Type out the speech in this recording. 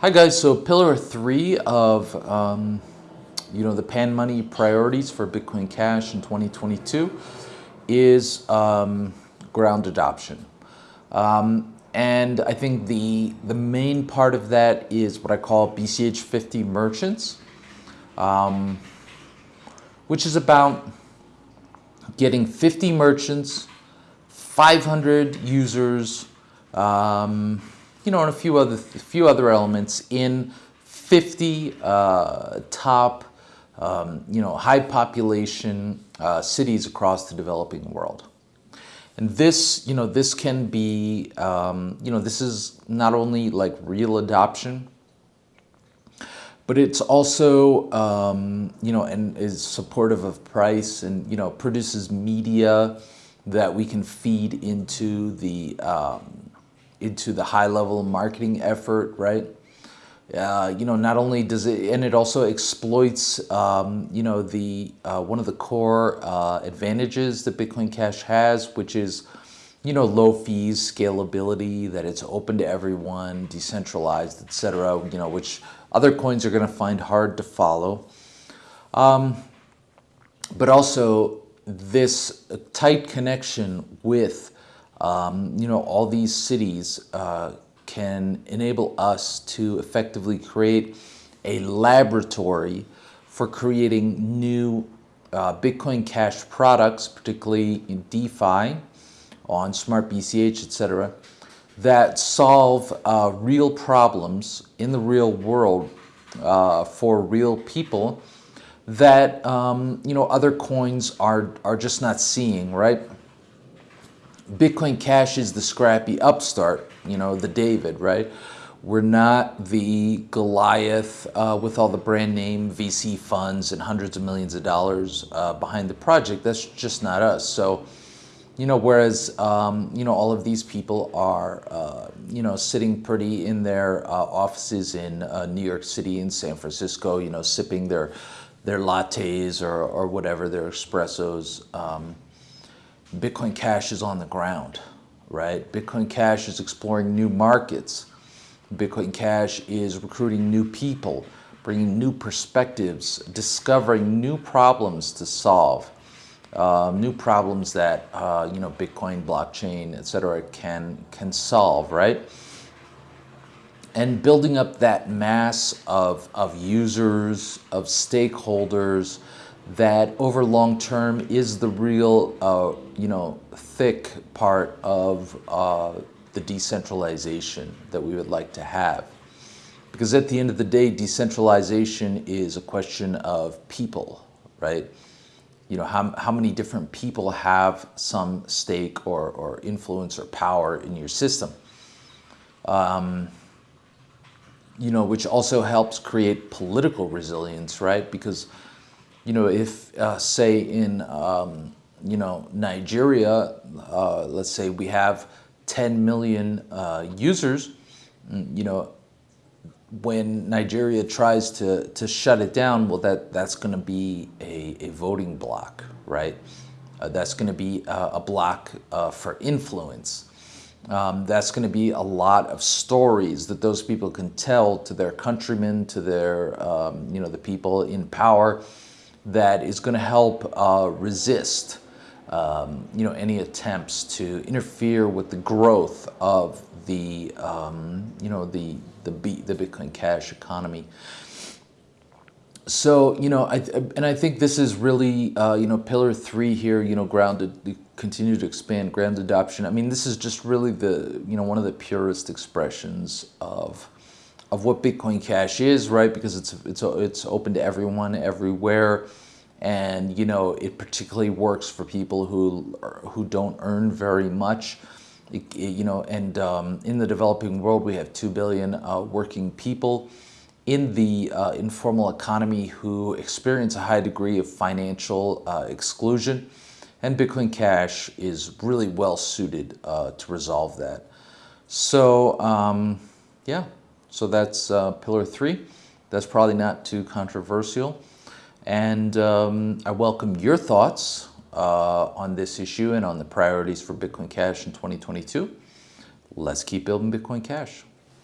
Hi guys, so pillar three of um, you know the Panmoni priorities for Bitcoin Cash in 2022 is um, ground adoption. Um, and I think the, the main part of that is what I call BCH 50 merchants, um, which is about getting 50 merchants, 500 users, um, you know, and a few other, a few other elements in 50 uh, top, um, you know, high population uh, cities across the developing world. And this, you know, this can be, um, you know, this is not only like real adoption, but it's also, um, you know, and is supportive of price and, you know, produces media that we can feed into the, um, into the high level marketing effort, right? Uh, you know, not only does it, and it also exploits, um, you know, the uh, one of the core uh, advantages that Bitcoin Cash has, which is, you know, low fees, scalability, that it's open to everyone, decentralized, etc. You know, which other coins are going to find hard to follow. Um, but also this tight connection with um, you know, all these cities uh, can enable us to effectively create a laboratory for creating new uh, Bitcoin Cash products, particularly in DeFi, on Smart BCH, etc., that solve uh, real problems in the real world uh, for real people that um, you know other coins are are just not seeing, right? Bitcoin Cash is the scrappy upstart, you know, the David, right? We're not the Goliath uh, with all the brand name VC funds and hundreds of millions of dollars uh, behind the project. That's just not us. So, you know, whereas, um, you know, all of these people are, uh, you know, sitting pretty in their uh, offices in uh, New York City and San Francisco, you know, sipping their, their lattes or, or whatever, their espressos. Um, Bitcoin Cash is on the ground, right? Bitcoin Cash is exploring new markets. Bitcoin Cash is recruiting new people, bringing new perspectives, discovering new problems to solve, uh, new problems that uh, you know Bitcoin, blockchain, etc. can can solve, right? And building up that mass of of users, of stakeholders, that over long term is the real, uh, you know, thick part of uh, the decentralization that we would like to have. Because at the end of the day, decentralization is a question of people, right? You know, how, how many different people have some stake or, or influence or power in your system? Um, you know, which also helps create political resilience, right? Because you know, if uh, say in, um, you know, Nigeria, uh, let's say we have 10 million uh, users, mm, you know, when Nigeria tries to, to shut it down, well, that, that's going to be a, a voting block, right? Uh, that's going to be a, a block uh, for influence. Um, that's going to be a lot of stories that those people can tell to their countrymen, to their, um, you know, the people in power, that is going to help uh, resist um, you know, any attempts to interfere with the growth of the, um, you know, the, the, B, the Bitcoin Cash economy. So, you know, I, and I think this is really, uh, you know, pillar three here, you know, grounded, continue to expand ground adoption. I mean, this is just really the, you know, one of the purest expressions of, of what Bitcoin Cash is, right? Because it's it's it's open to everyone, everywhere, and you know it particularly works for people who who don't earn very much. It, you know, and um, in the developing world, we have two billion uh, working people in the uh, informal economy who experience a high degree of financial uh, exclusion, and Bitcoin Cash is really well suited uh, to resolve that. So, um, yeah. So that's uh, pillar three. That's probably not too controversial. And um, I welcome your thoughts uh, on this issue and on the priorities for Bitcoin Cash in 2022. Let's keep building Bitcoin Cash.